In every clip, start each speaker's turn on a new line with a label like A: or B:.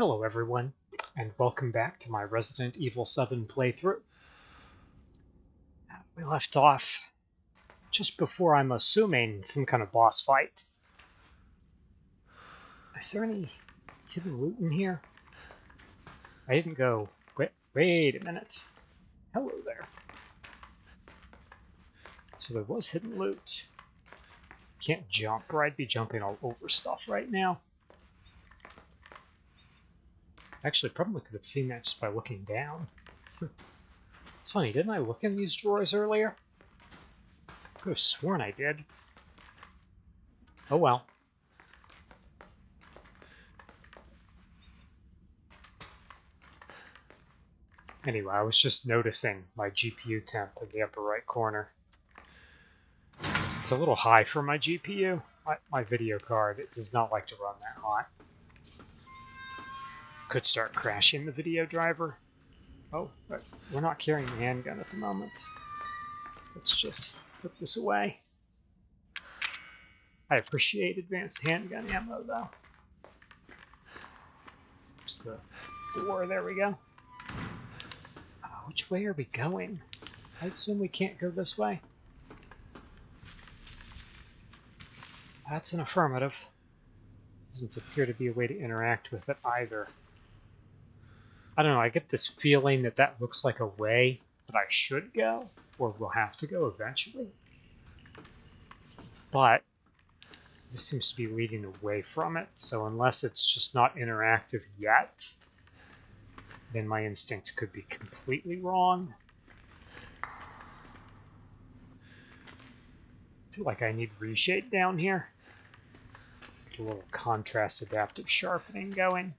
A: Hello everyone, and welcome back to my Resident Evil 7 playthrough. Uh, We left off just before I'm assuming some kind of boss fight. Is there any hidden loot in here? I didn't go... Wait, wait a minute. Hello there. So there was hidden loot. Can't jump, or I'd be jumping all over stuff right now. Actually, probably could have seen that just by looking down. it's funny, didn't I look in these drawers earlier? Could have sworn I did. Oh well. Anyway, I was just noticing my GPU temp in the upper right corner. It's a little high for my GPU. My, my video card, it does not like to run that hot could start crashing the video driver. Oh, we're not carrying the handgun at the moment. So let's just put this away. I appreciate advanced handgun ammo, though. There's the door. There we go. Uh, which way are we going? I assume we can't go this way. That's an affirmative. Doesn't appear to be a way to interact with it either. I don't know, I get this feeling that that looks like a way that I should go, or will have to go eventually. But this seems to be leading away from it, so unless it's just not interactive yet, then my instinct could be completely wrong. I feel like I need reshade down here. Get a little contrast adaptive sharpening going.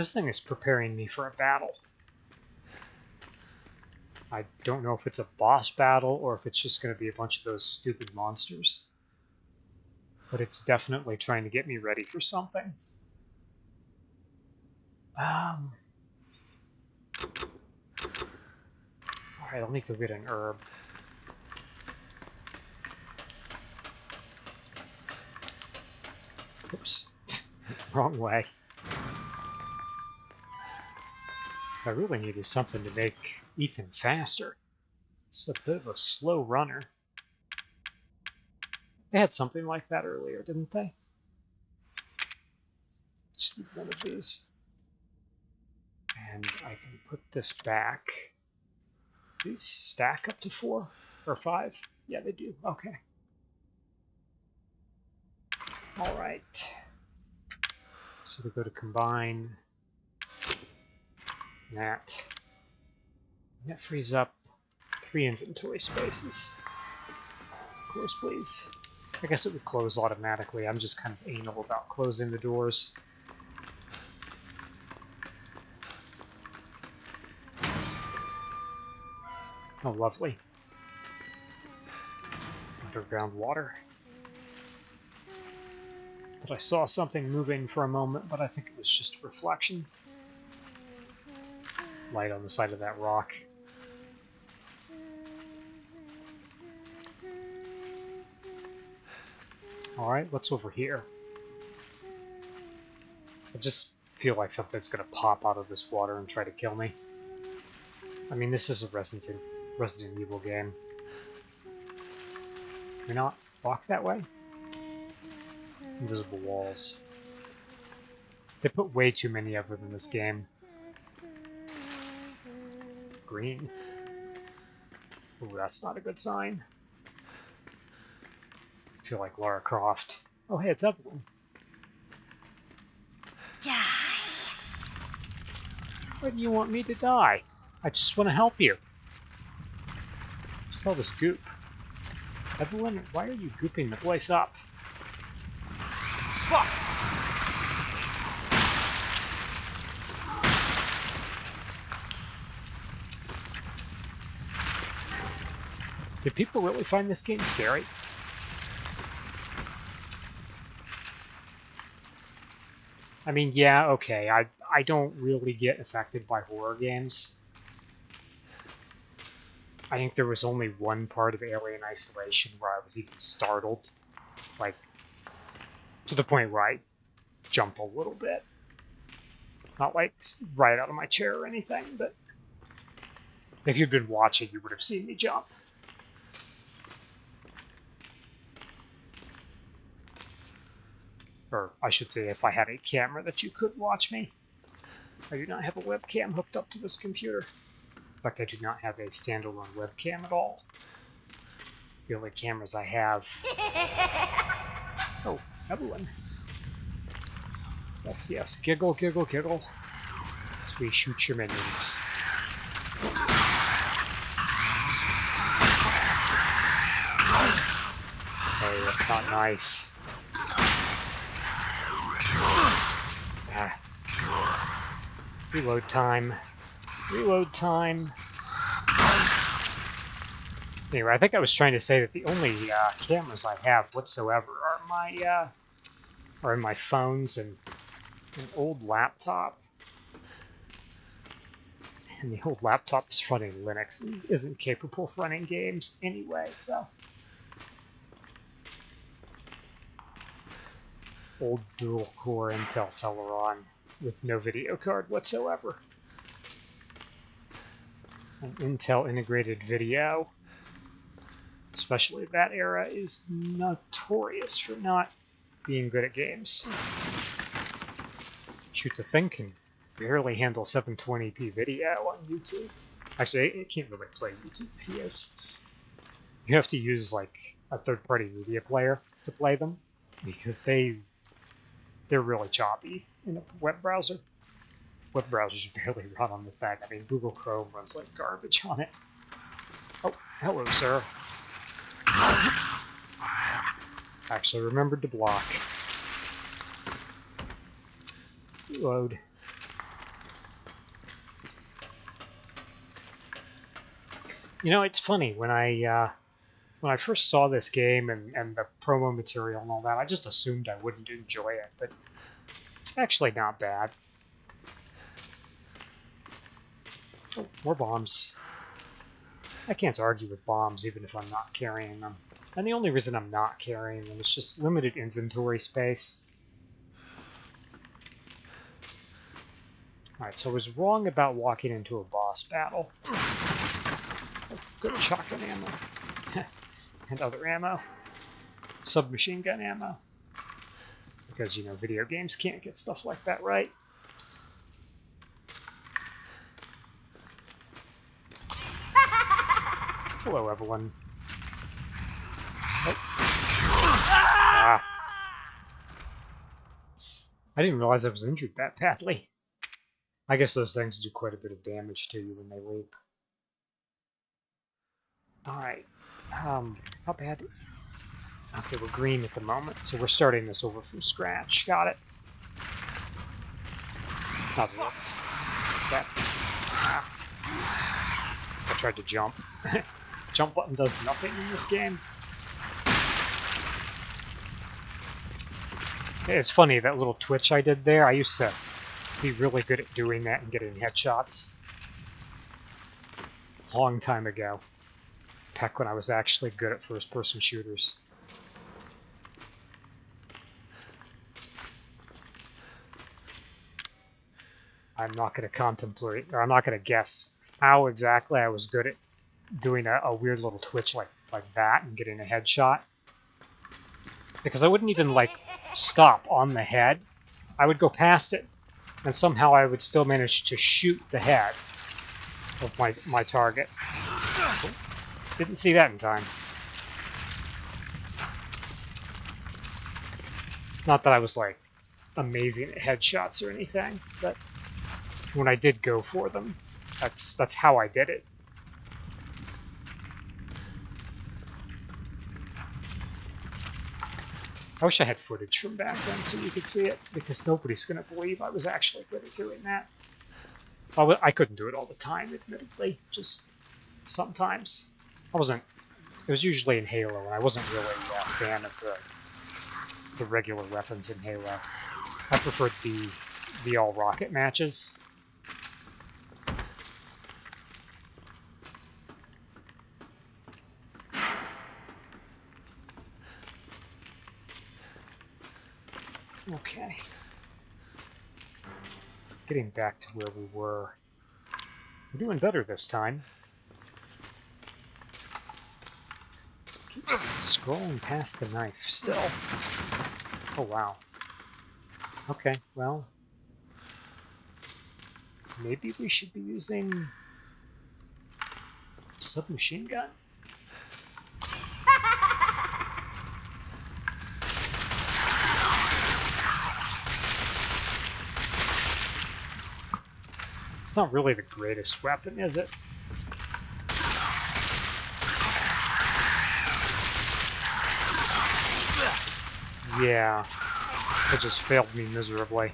A: This thing is preparing me for a battle. I don't know if it's a boss battle or if it's just going to be a bunch of those stupid monsters. But it's definitely trying to get me ready for something. Um. Alright, let me go get an herb. Oops. Wrong way. I really needed something to make Ethan faster. It's a bit of a slow runner. They had something like that earlier, didn't they? Just need one of these. And I can put this back. These stack up to four or five? Yeah, they do. Okay. All right. So we go to combine that. That frees up three inventory spaces. Close, please. I guess it would close automatically. I'm just kind of anal about closing the doors. Oh, lovely. Underground water. But I saw something moving for a moment, but I think it was just a reflection light on the side of that rock. Alright, what's over here? I just feel like something's gonna pop out of this water and try to kill me. I mean, this is a Resident, Resident Evil game. Can we not walk that way? Invisible walls. They put way too many of them in this game green. Ooh, that's not a good sign. I feel like Lara Croft. Oh, hey, it's Evelyn.
B: Die.
A: Why do you want me to die? I just want to help you. Just all this goop. Evelyn, why are you gooping the place up? Fuck! Did people really find this game scary? I mean, yeah, okay, I, I don't really get affected by horror games. I think there was only one part of Alien Isolation where I was even startled. Like, to the point where I jumped a little bit. Not like right out of my chair or anything, but if you'd been watching, you would have seen me jump. Or I should say, if I had a camera that you could watch me. I do not have a webcam hooked up to this computer. In fact, I do not have a standalone webcam at all. The only cameras I have... Oh, Evelyn. Yes, yes. Giggle, giggle, giggle. As we shoot your minions. Hey, that's not nice. Ah. Reload time. Reload time. Anyway, I think I was trying to say that the only uh, cameras I have whatsoever are my uh, are my phones and an old laptop. And the old laptop is running Linux and isn't capable of running games anyway, so. Old dual core Intel Celeron with no video card whatsoever. An Intel integrated video, especially that era, is notorious for not being good at games. Shoot the thing can barely handle 720p video on YouTube. Actually, it can't really play YouTube videos. You have to use like a third-party media player to play them because they they're really choppy in a web browser. Web browsers barely run on the thing. I mean, Google Chrome runs like garbage on it. Oh, hello, sir. Actually remembered to block. Reload. You know, it's funny when I uh, when I first saw this game and, and the promo material and all that, I just assumed I wouldn't enjoy it, but it's actually not bad. Oh, more bombs. I can't argue with bombs even if I'm not carrying them. And the only reason I'm not carrying them is just limited inventory space. Alright, so I was wrong about walking into a boss battle. Oh, good shotgun ammo. and other ammo. Submachine gun ammo. Because, you know, video games can't get stuff like that right. Hello, Evelyn. Oh. Ah. I didn't realize I was injured that badly. I guess those things do quite a bit of damage to you when they leap. Alright. Um, how bad? Okay, we're green at the moment, so we're starting this over from scratch. Got it. Oh, that's... That... Ah. I tried to jump. jump button does nothing in this game. It's funny, that little twitch I did there, I used to be really good at doing that and getting headshots. Long time ago. Back when I was actually good at first-person shooters. I'm not going to contemplate, or I'm not going to guess how exactly I was good at doing a, a weird little twitch like, like that and getting a headshot. Because I wouldn't even, like, stop on the head. I would go past it and somehow I would still manage to shoot the head of my, my target. Didn't see that in time. Not that I was, like, amazing at headshots or anything, but when I did go for them, that's that's how I did it. I wish I had footage from back then so you could see it, because nobody's going to believe I was actually good at doing that. I, I couldn't do it all the time, admittedly, just sometimes. I wasn't... It was usually in Halo, and I wasn't really a fan of the, the regular weapons in Halo. I preferred the, the all-rocket matches. Okay. getting back to where we were. We're doing better this time. Keeps scrolling past the knife still. Oh, wow. Okay, well... Maybe we should be using... Submachine gun? It's not really the greatest weapon, is it? Yeah, it just failed me miserably.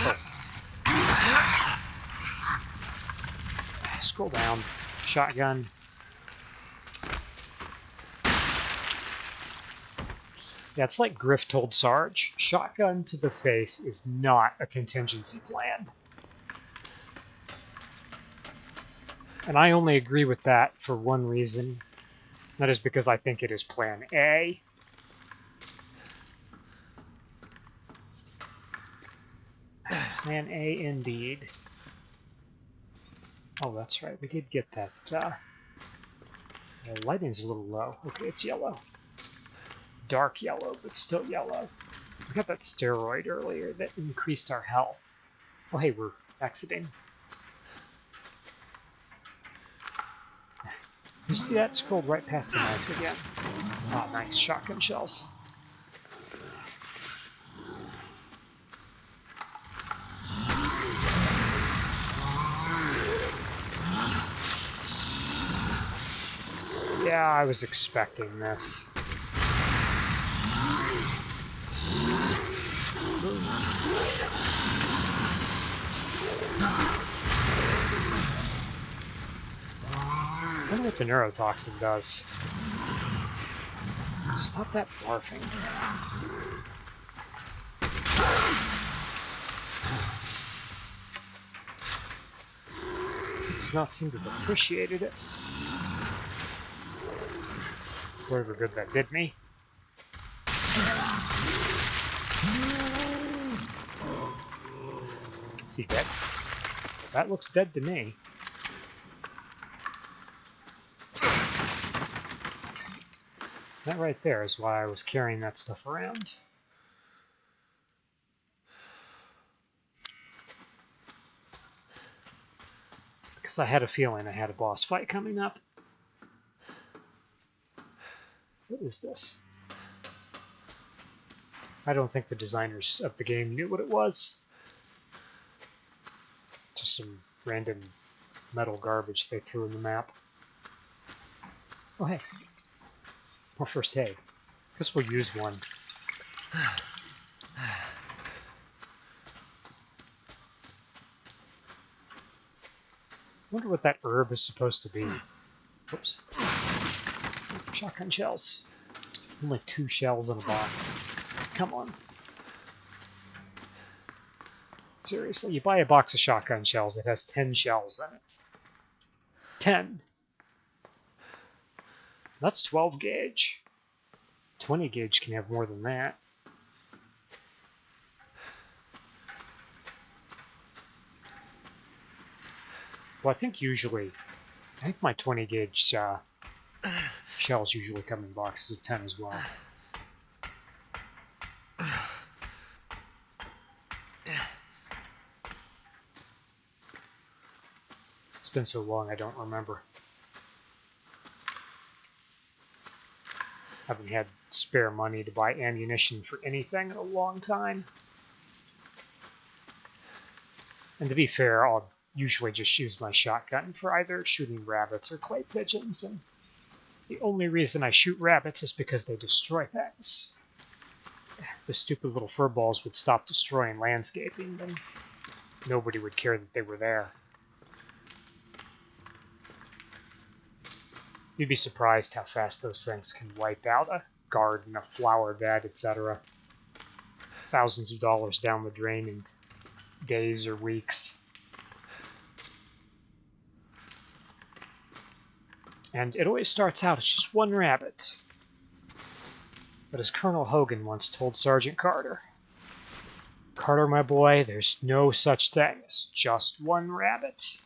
A: Oh. Scroll down. Shotgun. It's like Griff told Sarge. Shotgun to the face is not a contingency plan. And I only agree with that for one reason. That is because I think it is plan A. Plan A indeed. Oh, that's right. We did get that. Uh, the lighting's a little low. Okay, it's yellow dark yellow, but still yellow. We got that steroid earlier that increased our health. Oh, hey, we're exiting. You see that? Scrolled right past the knife again. Oh, nice. Shotgun shells. Yeah, I was expecting this. I wonder the neurotoxin does. Stop that barfing. Does not seem to have appreciated it. Whatever good that did me. Is he dead? That looks dead to me. That right there is why I was carrying that stuff around. Because I had a feeling I had a boss fight coming up. What is this? I don't think the designers of the game knew what it was. Just some random metal garbage they threw in the map. Oh, hey. First aid. Guess we'll use one. wonder what that herb is supposed to be. Whoops. Shotgun shells. Only two shells in a box. Come on. Seriously, you buy a box of shotgun shells, it has 10 shells in it. 10. That's 12 gauge. 20 gauge can have more than that. Well, I think usually, I think my 20 gauge uh, shells usually come in boxes of 10 as well. It's been so long I don't remember. Haven't had spare money to buy ammunition for anything in a long time. And to be fair, I'll usually just use my shotgun for either shooting rabbits or clay pigeons, and the only reason I shoot rabbits is because they destroy things. If the stupid little furballs would stop destroying landscaping, then nobody would care that they were there. You'd be surprised how fast those things can wipe out a garden, a flower bed, etc. Thousands of dollars down the drain in days or weeks. And it always starts out, it's just one rabbit. But as Colonel Hogan once told Sergeant Carter, Carter, my boy, there's no such thing as just one rabbit.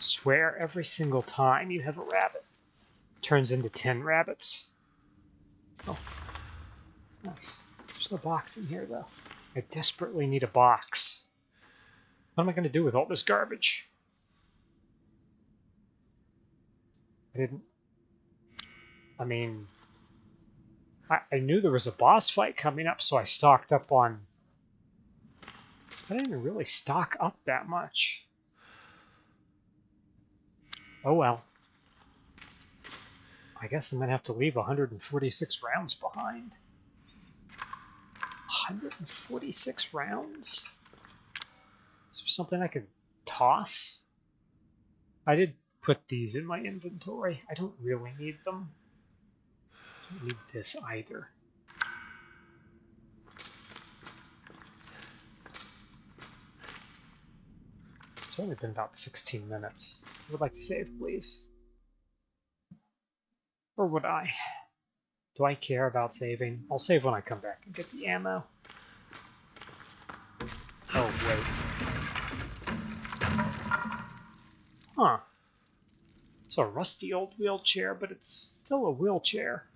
A: Swear every single time you have a rabbit turns into 10 rabbits. Oh, nice. There's no box in here, though. I desperately need a box. What am I going to do with all this garbage? I didn't... I mean... I, I knew there was a boss fight coming up, so I stocked up on... I didn't really stock up that much. Oh well. I guess I'm going to have to leave 146 rounds behind. 146 rounds? Is there something I could toss? I did put these in my inventory. I don't really need them. I don't need this either. Only been about 16 minutes. I would like to save, please. Or would I? Do I care about saving? I'll save when I come back and get the ammo. Oh, wait. Huh. It's a rusty old wheelchair, but it's still a wheelchair.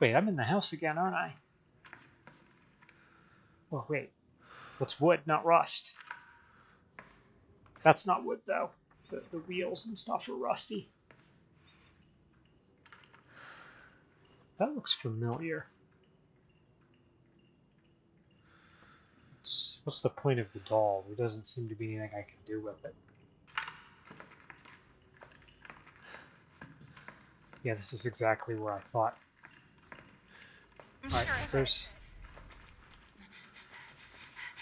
A: Wait, I'm in the house again, aren't I? Oh, wait. That's wood, not rust? That's not wood, though. The, the wheels and stuff are rusty. That looks familiar. What's, what's the point of the doll? There doesn't seem to be anything I can do with it. Yeah, this is exactly where I thought. Alright, there's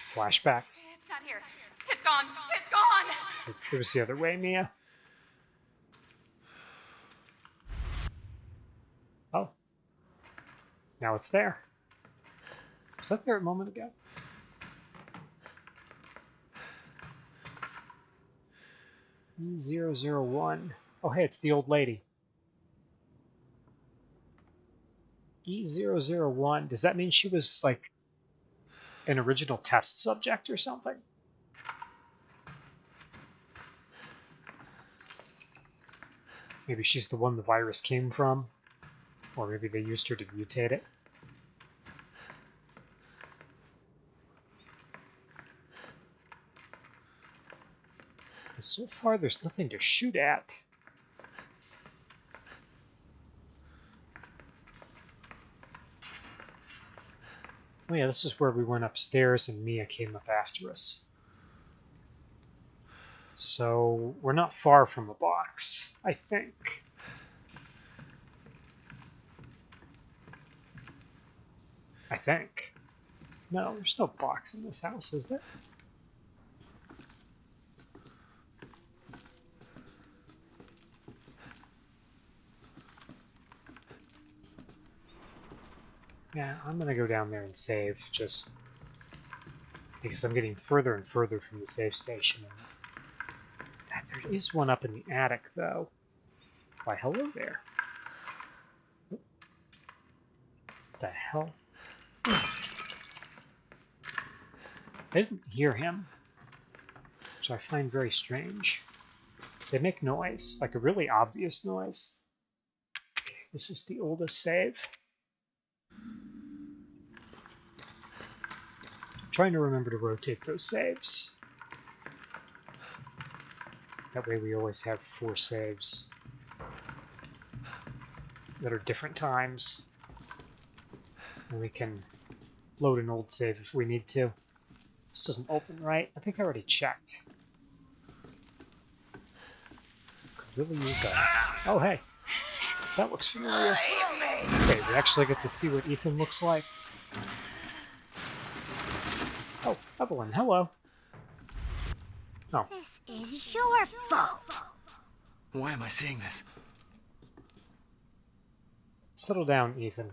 A: flashbacks.
B: It's not here. It's gone. It's gone.
A: It was the other way, Mia. Oh. Now it's there. Was that there a moment ago? E001. Oh, hey, it's the old lady. E001. Does that mean she was, like, an original test subject or something? Maybe she's the one the virus came from. Or maybe they used her to mutate it. So far, there's nothing to shoot at. Oh yeah, this is where we went upstairs and Mia came up after us. So we're not far from a box, I think. I think. No, there's no box in this house, is there? Yeah, I'm gonna go down there and save, just because I'm getting further and further from the save station. There is one up in the attic, though. Why, hello there. What the hell? I didn't hear him, which I find very strange. They make noise, like a really obvious noise. This is the oldest save. Trying to remember to rotate those saves. That way we always have four saves that are different times. And we can load an old save if we need to. This doesn't open right. I think I already checked. Could really use that. Oh, hey. That looks familiar. Okay, we actually get to see what Ethan looks like. Evelyn, hello. Oh.
C: This is your fault.
D: Why am I seeing this?
A: Settle down, Ethan.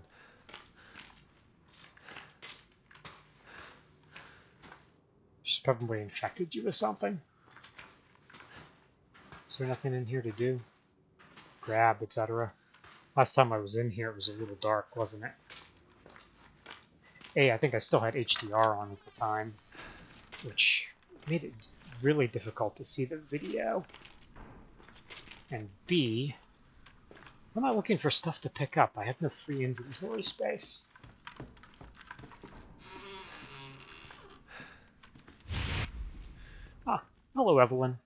A: She's probably infected you with something. Is there nothing in here to do? grab, etc. Last time I was in here, it was a little dark, wasn't it? A, I think I still had HDR on at the time, which made it really difficult to see the video. And B, I'm not looking for stuff to pick up. I have no free inventory space. Ah, hello, Evelyn.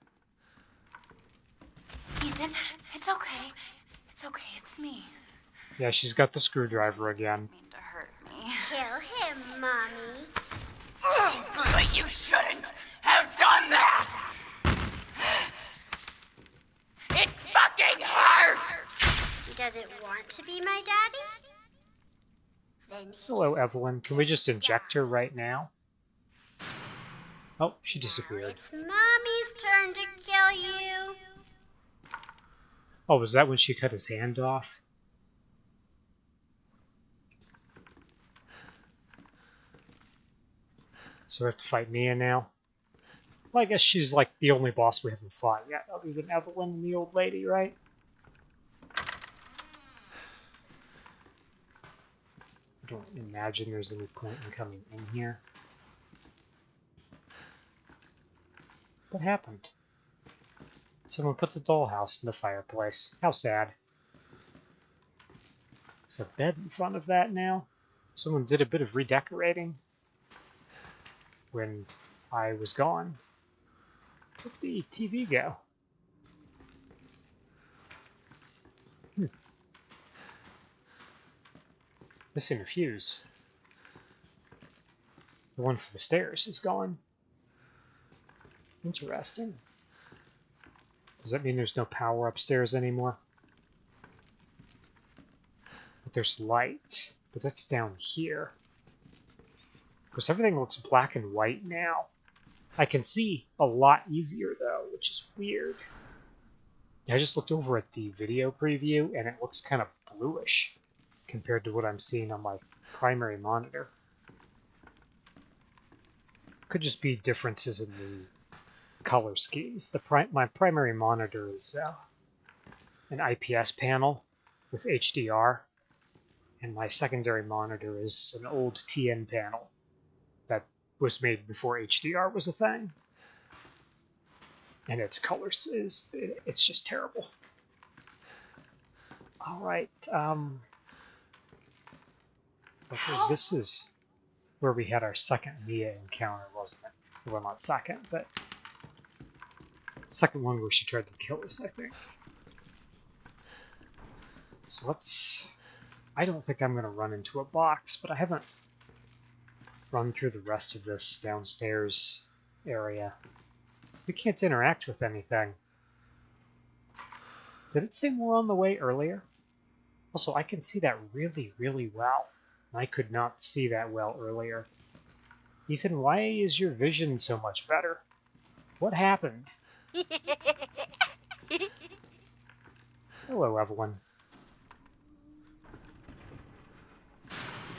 B: Ethan, it's okay. It's okay, it's me.
A: Yeah, she's got the screwdriver again.
B: mean to hurt me.
C: Kill him, Mommy.
B: Oh, but you shouldn't have done that! It fucking hurts!
C: He doesn't want to be my daddy? Then
A: Hello, Evelyn. Can we just inject her right now? Oh, she disappeared.
C: It's Mommy's turn to kill you.
A: Oh, was that when she cut his hand off? So we have to fight Mia now? Well, I guess she's like the only boss we haven't fought yet, other than Evelyn and the old lady, right? I don't imagine there's any point in coming in here. What happened? Someone put the dollhouse in the fireplace. How sad. There's a bed in front of that now. Someone did a bit of redecorating when I was gone. Where'd the TV go? Hmm. Missing a fuse. The one for the stairs is gone. Interesting. Does that mean there's no power upstairs anymore? But there's light. But that's down here. Because everything looks black and white now. I can see a lot easier though, which is weird. I just looked over at the video preview and it looks kind of bluish compared to what I'm seeing on my primary monitor. Could just be differences in the color schemes. The pri my primary monitor is uh, an IPS panel with HDR, and my secondary monitor is an old TN panel was made before HDR was a thing. And its colors is it's just terrible. All right, um, okay, this is where we had our second Mia encounter, wasn't it? Well, not second, but second one where she tried to kill us, I think. So let's. I don't think I'm going to run into a box, but I haven't run through the rest of this downstairs area. We can't interact with anything. Did it say more on the way earlier? Also, I can see that really, really well. I could not see that well earlier. Ethan, why is your vision so much better? What happened? Hello, Evelyn.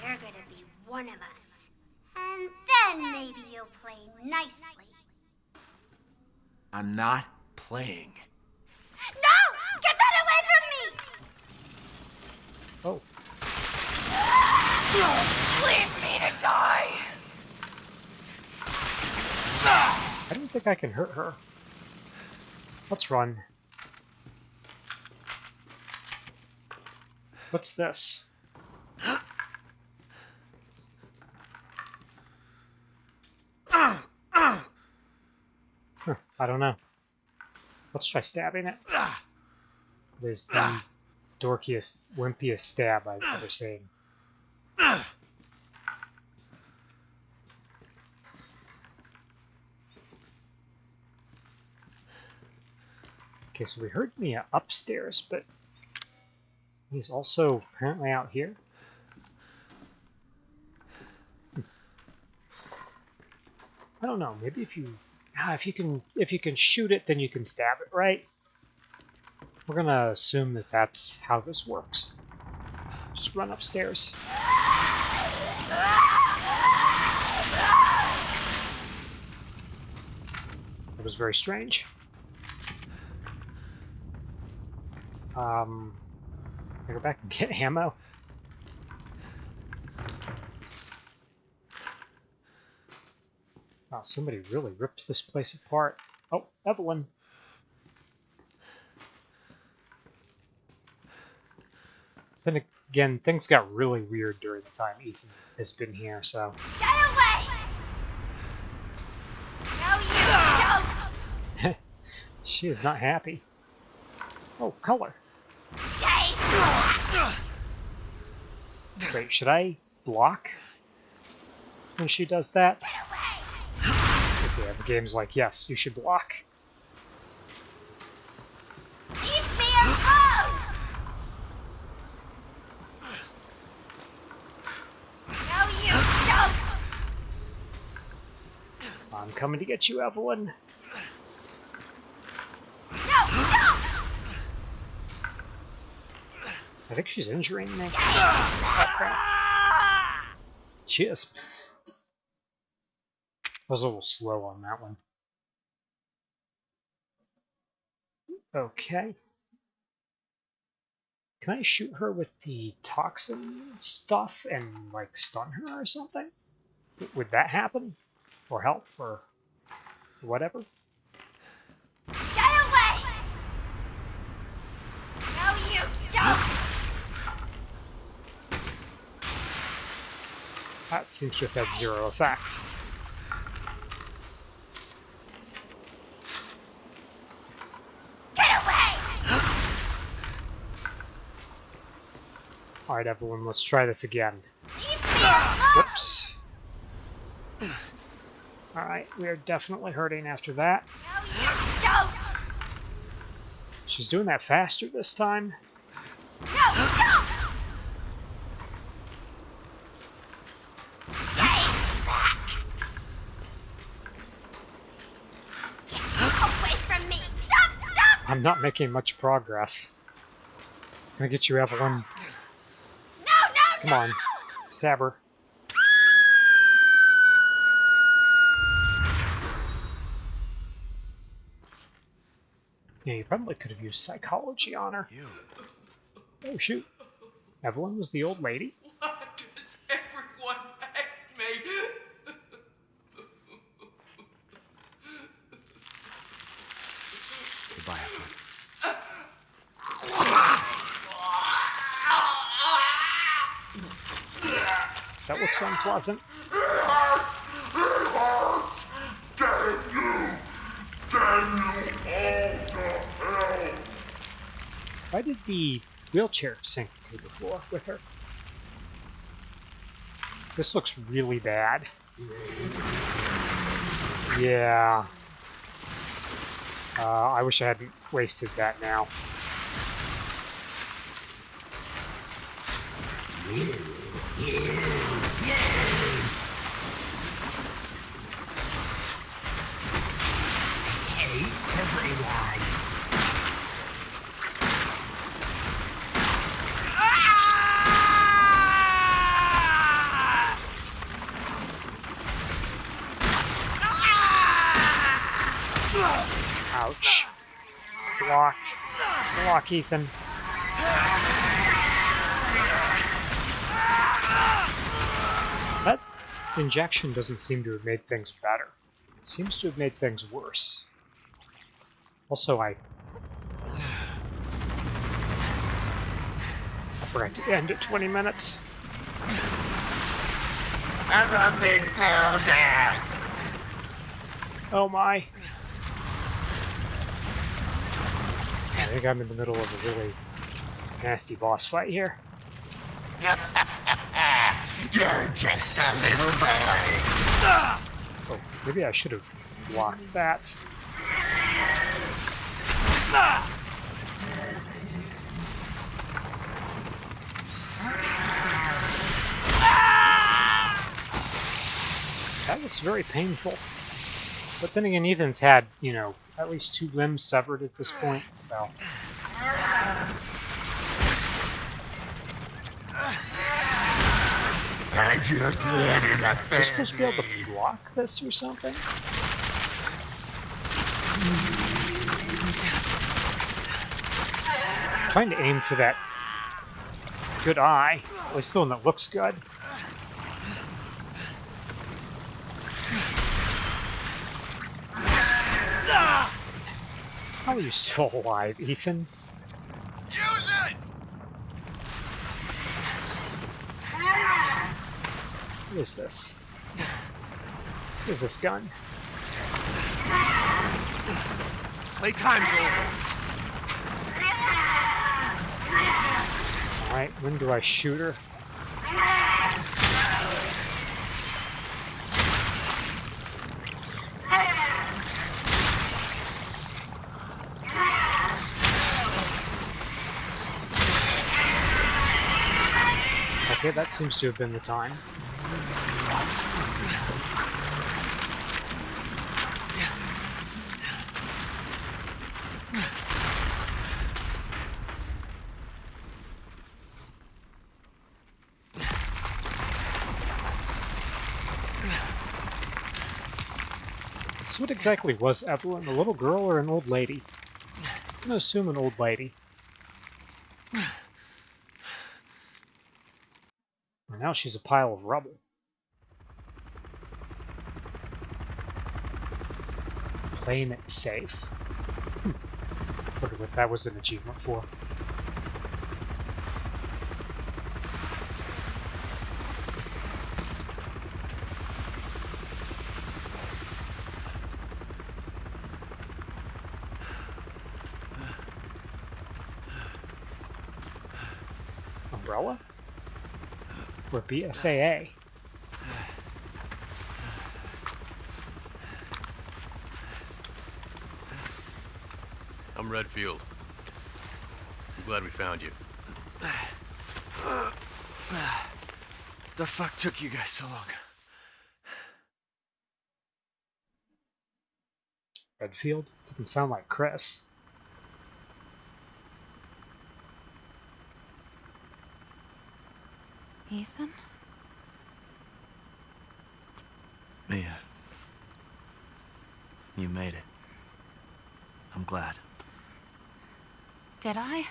C: You're gonna be one of us. And then maybe you'll play nicely.
D: I'm not playing.
C: No! Get that away from me!
A: Oh,
B: Leave me to die!
A: I don't think I can hurt her. Let's run. What's this? I don't know. Let's try stabbing it. There's the dorkiest, wimpiest stab I've ever seen. Okay, so we heard Mia upstairs, but he's also apparently out here. I don't know. Maybe if you, ah, if you can, if you can shoot it, then you can stab it, right? We're gonna assume that that's how this works. Just run upstairs. That was very strange. Um, I go back and get ammo? Wow, somebody really ripped this place apart. Oh, Evelyn. Then again, things got really weird during the time Ethan has been here, so.
C: Get away! No, you don't!
A: She is not happy. Oh, color. Wait, should I block when she does that?
C: Away!
A: The game's like, yes, you should block.
C: Leave me alone! No, you don't!
A: I'm coming to get you, Evelyn.
C: No, don't!
A: I think she's injuring me. Oh, crap. She is. I was a little slow on that one. Okay. Can I shoot her with the toxin stuff and, like, stun her or something? Would that happen? Or help? Or whatever?
C: Get away! No, you don't!
A: That seems to have had zero effect.
C: Get away!
A: Alright, everyone, let's try this again. Whoops. Alright, we are definitely hurting after that.
C: No!
A: She's doing that faster this time.
C: No!
A: I'm not making much progress. Can I get you, Evelyn? Come on. Stab her. Yeah, you probably could have used psychology on her.
D: You.
A: Oh, shoot. Evelyn was the old lady.
E: Why does everyone hate me?
D: Goodbye, Evelyn.
A: That looks unpleasant. Why did the wheelchair sink through the floor with her? This looks really bad. Yeah. Uh, I wish I hadn't wasted that now. Ouch. Block. Block, Ethan. That injection doesn't seem to have made things better. It seems to have made things worse. Also, I... I forgot to end at 20 minutes.
B: I'm a big powder.
A: Oh my. I think I'm in the middle of a really nasty boss fight here.
B: You're just a little boy.
A: Oh, maybe I should have blocked that. That looks very painful. But then again, Ethan's had, you know, at least two limbs severed at this point, so.
B: I just wanted a
A: You're supposed to be able to block this or something? Trying to aim for that good eye. At least the one that looks good. How are you still alive, Ethan?
F: Use it!
A: What is this? What is this gun?
D: Playtime's over.
A: Alright, when do I shoot her? Okay, that seems to have been the time. What exactly was Evelyn? A little girl or an old lady? I'm gonna assume an old lady. Well, now she's a pile of rubble. Playing it safe. Hmm. Wonder what that was an achievement for. Umbrella? Or BSAA?
F: I'm Redfield. I'm glad we found you.
D: The fuck took you guys so long?
A: Redfield? Didn't sound like Chris.
G: Ethan?
D: Mia. You made it. I'm glad.
G: Did I?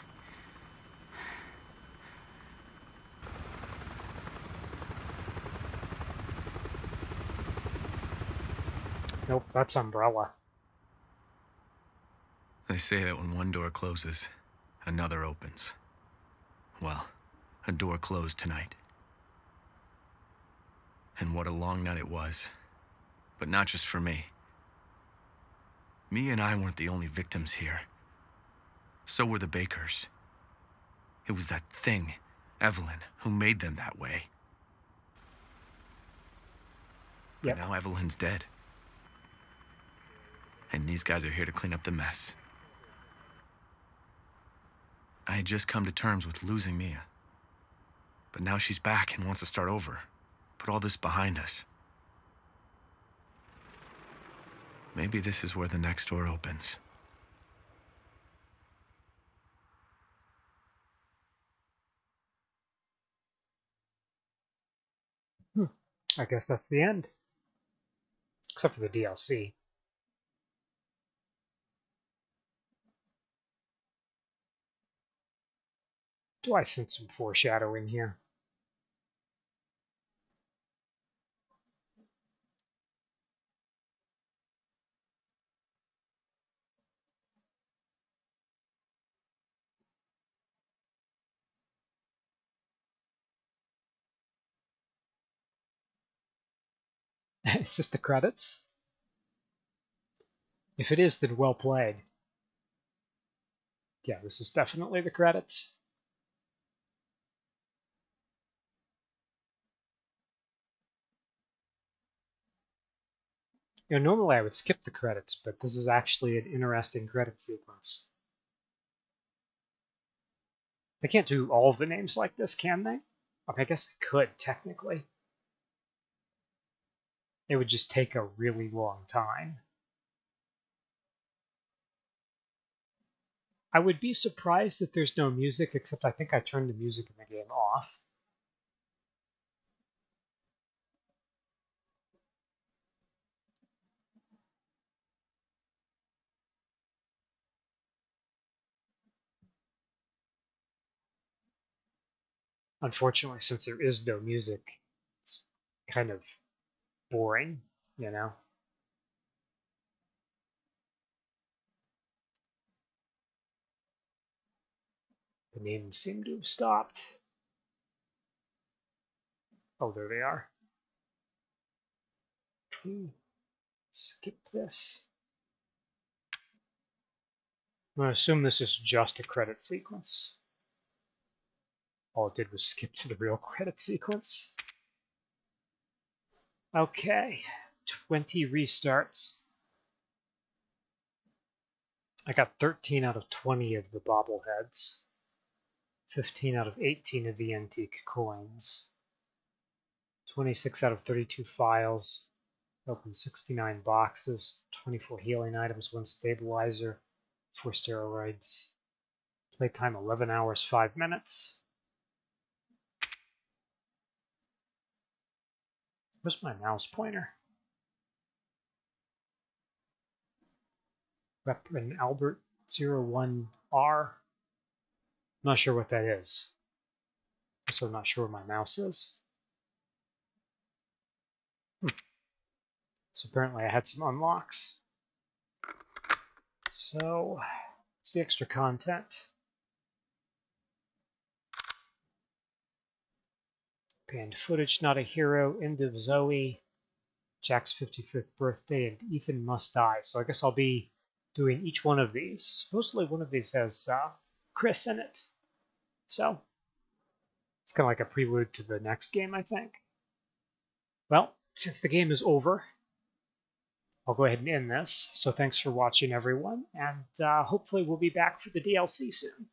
A: Nope, that's Umbrella.
H: They say that when one door closes, another opens. Well, a door closed tonight. And what a long night it was. But not just for me. Mia and I weren't the only victims here. So were the Bakers. It was that thing, Evelyn, who made them that way.
A: Yep.
H: But now Evelyn's dead. And these guys are here to clean up the mess. I had just come to terms with losing Mia. But now she's back and wants to start over. Put all this behind us. Maybe this is where the next door opens. Hmm.
A: I guess that's the end. Except for the DLC. Do I sense some foreshadowing here? it's just the credits. If it is, then well played. Yeah, this is definitely the credits. You know, normally I would skip the credits, but this is actually an interesting credit sequence. They can't do all of the names like this, can they? I, mean, I guess they could, technically. It would just take a really long time. I would be surprised that there's no music, except I think I turned the music in the game off. Unfortunately, since there is no music, it's kind of boring, you know? The names seem to have stopped. Oh, there they are. Skip this. I'm going to assume this is just a credit sequence. All it did was skip to the real credit sequence. Okay, 20 restarts. I got 13 out of 20 of the bobbleheads, 15 out of 18 of the antique coins, 26 out of 32 files, opened 69 boxes, 24 healing items, one stabilizer, four steroids. Playtime 11 hours, 5 minutes. Where's my mouse pointer? Reverend Albert 01R. Not sure what that is. Also not sure where my mouse is. Hmm. So apparently I had some unlocks. So, it's the extra content. Banned footage, not a hero, end of Zoe, Jack's 55th birthday, and Ethan must die. So I guess I'll be doing each one of these. Supposedly one of these has uh, Chris in it. So, it's kind of like a prelude to the next game, I think. Well, since the game is over, I'll go ahead and end this. So thanks for watching, everyone, and uh, hopefully we'll be back for the DLC soon.